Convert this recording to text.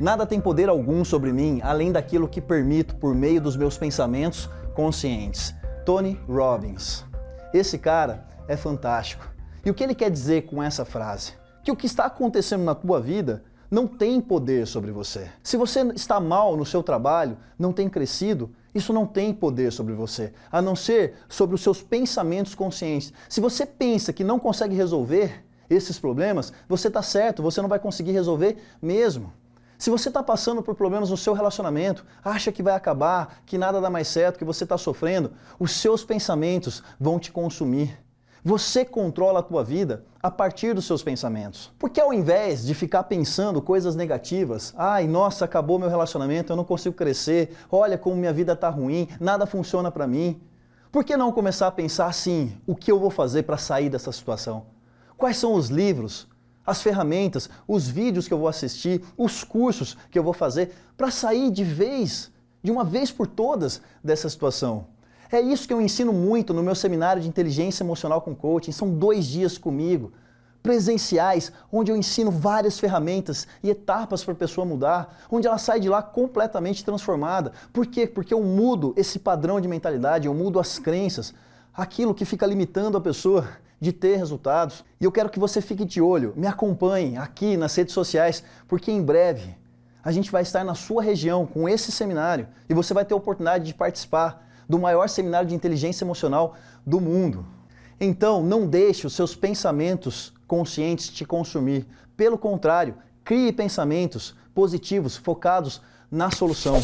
Nada tem poder algum sobre mim além daquilo que permito por meio dos meus pensamentos conscientes. Tony Robbins. Esse cara é fantástico. E o que ele quer dizer com essa frase? Que o que está acontecendo na tua vida não tem poder sobre você. Se você está mal no seu trabalho, não tem crescido, isso não tem poder sobre você, a não ser sobre os seus pensamentos conscientes. Se você pensa que não consegue resolver esses problemas, você está certo, você não vai conseguir resolver mesmo. Se você está passando por problemas no seu relacionamento, acha que vai acabar, que nada dá mais certo, que você está sofrendo, os seus pensamentos vão te consumir. Você controla a tua vida a partir dos seus pensamentos. Porque ao invés de ficar pensando coisas negativas, ai, nossa, acabou meu relacionamento, eu não consigo crescer, olha como minha vida está ruim, nada funciona para mim. Por que não começar a pensar assim, o que eu vou fazer para sair dessa situação? Quais são os livros, as ferramentas, os vídeos que eu vou assistir, os cursos que eu vou fazer para sair de vez, de uma vez por todas, dessa situação? É isso que eu ensino muito no meu seminário de inteligência emocional com coaching. São dois dias comigo, presenciais, onde eu ensino várias ferramentas e etapas para a pessoa mudar, onde ela sai de lá completamente transformada. Por quê? Porque eu mudo esse padrão de mentalidade, eu mudo as crenças, aquilo que fica limitando a pessoa de ter resultados. E eu quero que você fique de olho, me acompanhe aqui nas redes sociais, porque em breve a gente vai estar na sua região com esse seminário e você vai ter a oportunidade de participar do maior seminário de inteligência emocional do mundo. Então, não deixe os seus pensamentos conscientes te consumir. Pelo contrário, crie pensamentos positivos focados na solução.